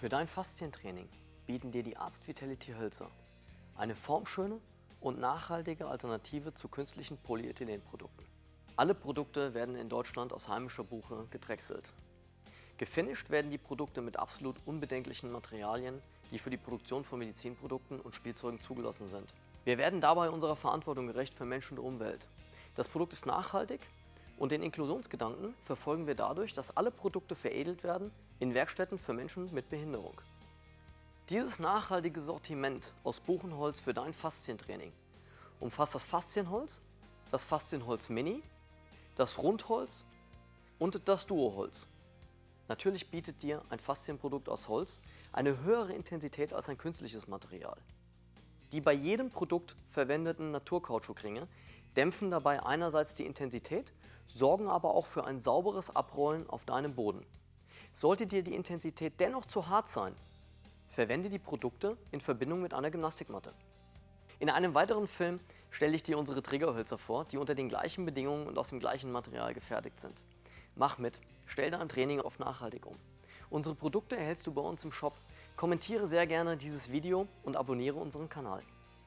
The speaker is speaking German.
Für dein Faszientraining bieten dir die Arzt Vitality Hölzer eine formschöne und nachhaltige Alternative zu künstlichen Polyethylenprodukten. Alle Produkte werden in Deutschland aus heimischer Buche gedrechselt. Gefinisht werden die Produkte mit absolut unbedenklichen Materialien, die für die Produktion von Medizinprodukten und Spielzeugen zugelassen sind. Wir werden dabei unserer Verantwortung gerecht für Menschen und Umwelt. Das Produkt ist nachhaltig und den Inklusionsgedanken verfolgen wir dadurch, dass alle Produkte veredelt werden in Werkstätten für Menschen mit Behinderung. Dieses nachhaltige Sortiment aus Buchenholz für dein Faszientraining umfasst das Faszienholz, das Faszienholz Mini, das Rundholz und das Duoholz. Natürlich bietet dir ein Faszienprodukt aus Holz eine höhere Intensität als ein künstliches Material. Die bei jedem Produkt verwendeten Naturkautschukringe dämpfen dabei einerseits die Intensität, sorgen aber auch für ein sauberes Abrollen auf deinem Boden. Sollte dir die Intensität dennoch zu hart sein, verwende die Produkte in Verbindung mit einer Gymnastikmatte. In einem weiteren Film stelle ich dir unsere Trägerhölzer vor, die unter den gleichen Bedingungen und aus dem gleichen Material gefertigt sind. Mach mit, stell dein Training auf nachhaltig um. Unsere Produkte erhältst du bei uns im Shop. Kommentiere sehr gerne dieses Video und abonniere unseren Kanal.